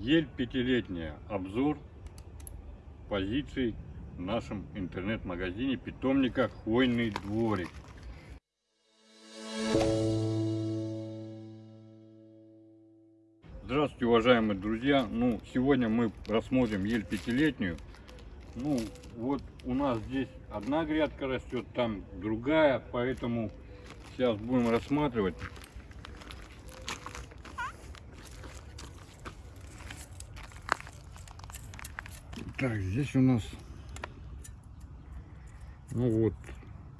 Ель пятилетняя. Обзор позиций в нашем интернет-магазине питомника Хвойный дворик. Здравствуйте, уважаемые друзья. Ну, сегодня мы рассмотрим ель пятилетнюю. Ну, вот у нас здесь одна грядка растет, там другая, поэтому сейчас будем рассматривать. Так, здесь у нас, ну вот,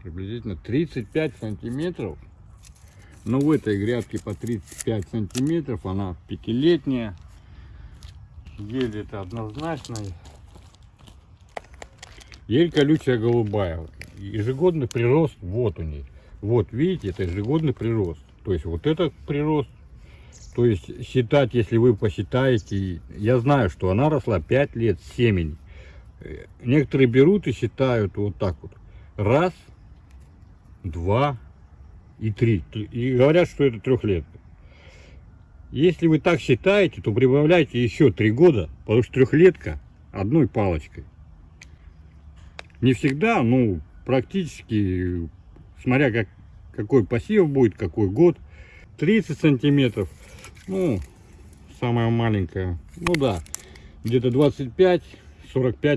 приблизительно 35 сантиметров. Но в этой грядке по 35 сантиметров, она пятилетняя. Ель это однозначно. Ель колючая голубая. Ежегодный прирост вот у ней. Вот видите, это ежегодный прирост. То есть вот это прирост. То есть считать, если вы посчитаете, я знаю, что она росла 5 лет семени. Некоторые берут и считают вот так вот. Раз, два и три. И говорят, что это трехлетка. Если вы так считаете, то прибавляйте еще три года, потому что трехлетка одной палочкой. Не всегда, ну, практически, смотря как, какой посев будет, какой год. 30 сантиметров, ну, самая маленькая, ну да, где-то 25-45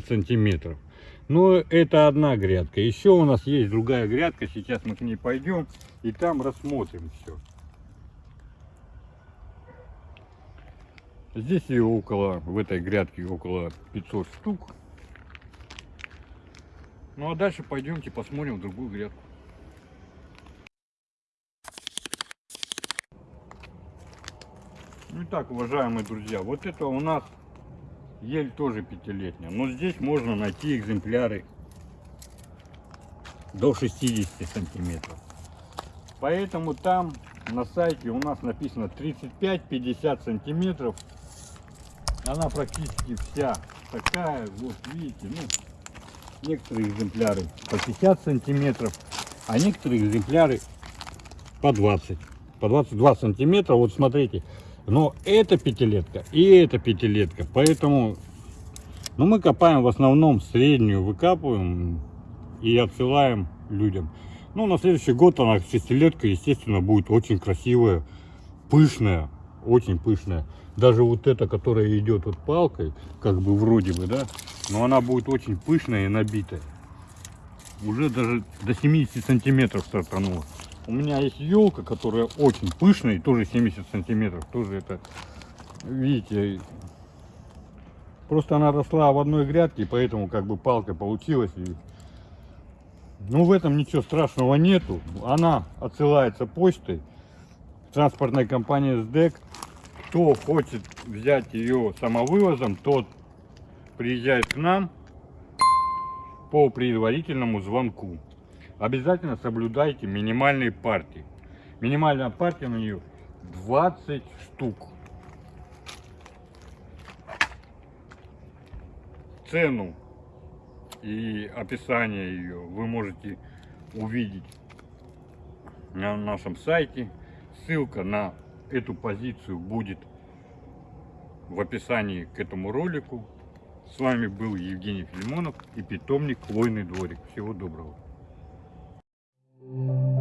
сантиметров. Но это одна грядка. Еще у нас есть другая грядка, сейчас мы к ней пойдем и там рассмотрим все. Здесь ее около, в этой грядке около 500 штук. Ну а дальше пойдемте посмотрим другую грядку. Итак, уважаемые друзья, вот это у нас ель тоже пятилетняя. Но здесь можно найти экземпляры до 60 сантиметров. Поэтому там на сайте у нас написано 35-50 сантиметров. Она практически вся такая, вот видите, ну, некоторые экземпляры по 50 сантиметров, а некоторые экземпляры по 20, по 22 сантиметра. Вот смотрите, но это пятилетка и это пятилетка, поэтому ну, мы копаем в основном среднюю, выкапываем и отсылаем людям. Ну, на следующий год она шестилетка, естественно, будет очень красивая, пышная, очень пышная. Даже вот эта, которая идет вот палкой, как бы вроде бы, да, но она будет очень пышная и набитая. Уже даже до 70 сантиметров стартанула. У меня есть елка, которая очень пышная, тоже 70 сантиметров. Тоже это, видите, просто она росла в одной грядке, поэтому как бы палка получилась. И... Ну, в этом ничего страшного нету. Она отсылается почтой. Транспортная компания СДЭК. Кто хочет взять ее самовывозом, тот приезжает к нам по предварительному звонку. Обязательно соблюдайте минимальные партии. Минимальная партия на нее 20 штук. Цену и описание ее вы можете увидеть на нашем сайте. Ссылка на эту позицию будет в описании к этому ролику. С вами был Евгений Филимонов и питомник Хвойный дворик. Всего доброго. Thank you.